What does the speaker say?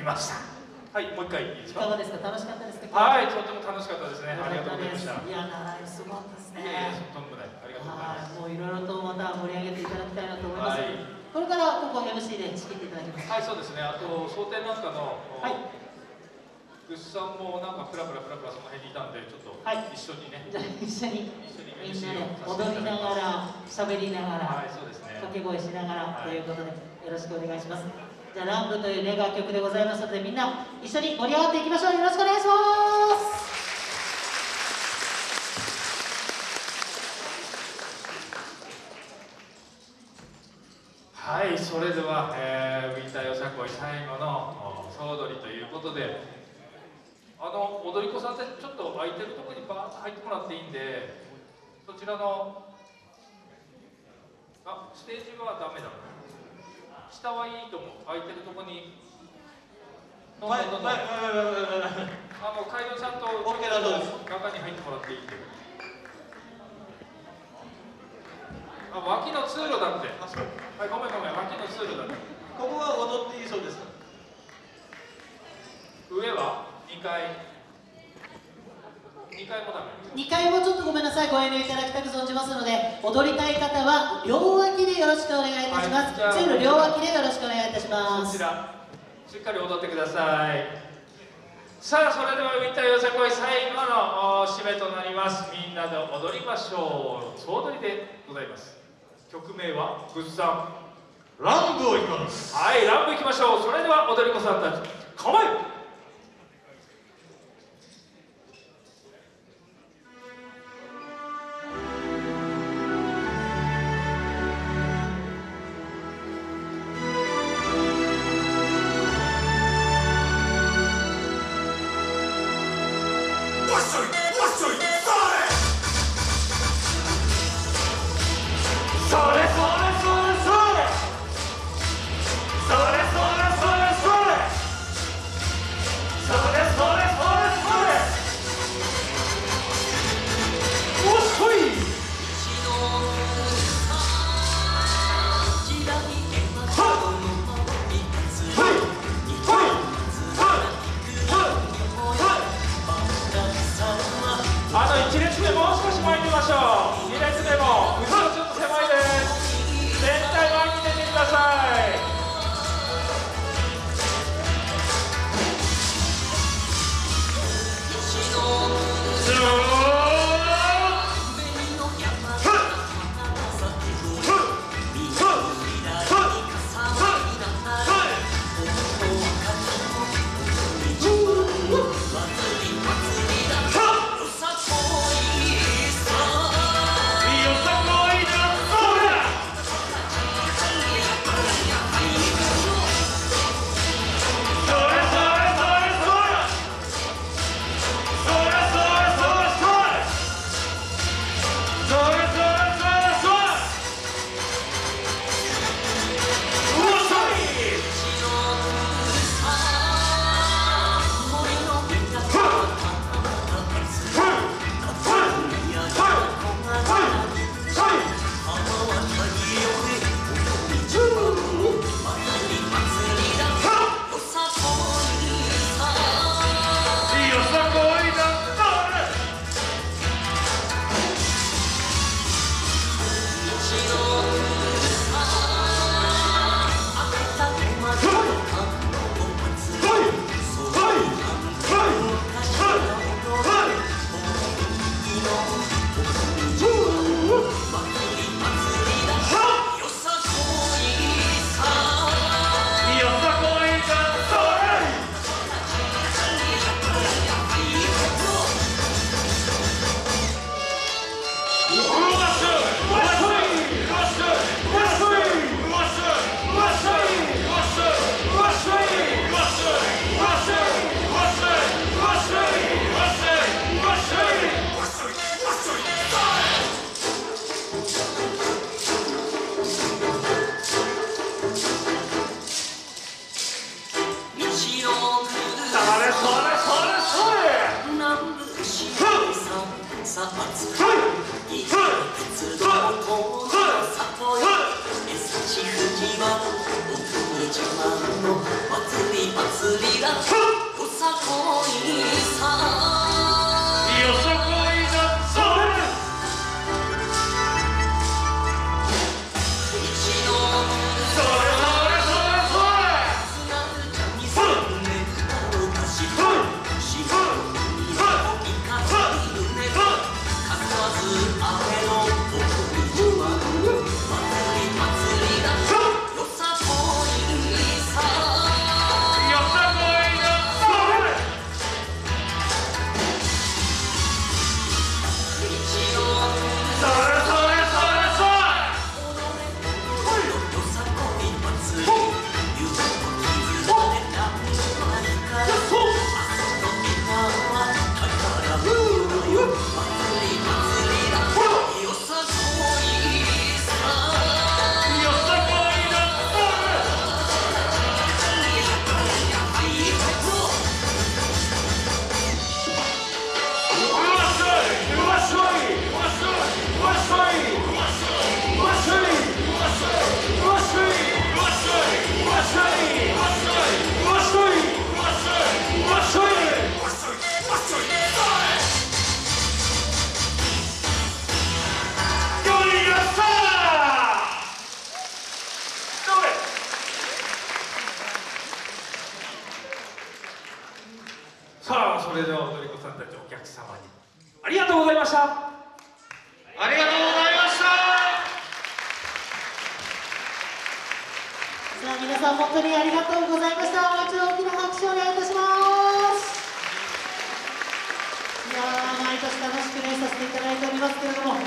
みました。はいもう一回。いいですかいかがですか？楽しかったですか？はいとても楽しかったですね。ありがとうございました。いや長いすごかったですねとんでもない。ありがとうございます。はいもういろいろとまた盛り上げていただきたいなと思います、はい。これからここ MC で仕切っていただきます。はいそうですね。あと蒼天なんかのはい。グッさんもなんかプラプラプラプラその辺にいたんでちょっとはい。一緒にね、じゃあ一緒に。一緒にみんなで踊りながら喋りながら、はいね。掛け声しながらはい。ということでよろしくお願いしますじゃあランブというね楽曲でございますのでみんな一緒に盛り上がっていきましょう。よろしくお願いします。はいそれでは、えー、ウィンターよさこい最後の総踊りということであの踊り子さんってちょっと空いてるところにバーッと入ってもらっていいんでそちらのあステージはダメだ。下はいいと思う。空いてるところにどんどんどんどんあの会場さんと中に入ってもらっていいんで。あ脇の通路だって。あそうはいごめんごめん脇の通路だって。ここは踊っていいそうです上は2階2階もダメ。2回もちょっとごめんなさいご遠慮いただきたく存じますので踊りたい方は両脇でよろしくお願いいたします、はいじゃあ通路両脇でよろしくお願いいたします。こちらしっかり踊ってください。さあそれではウィンターよさこい最後のお締めとなります。みんなで踊りましょう。総踊りでございます。曲名はグッさん。ランブをいきます。はいランプ行きましょう。それでは踊り子さんたち構えさまい。鉄道とさとよえしふじはお国自慢の祭り祭りだふさこいそれでは踊り子さんたちお客様に。ありがとうございました。ありがとうございました。さあ皆さん本当にありがとうございました。もう一度大きな拍手をお願いいたします。いや毎年楽しくねさせていただいておりますけれども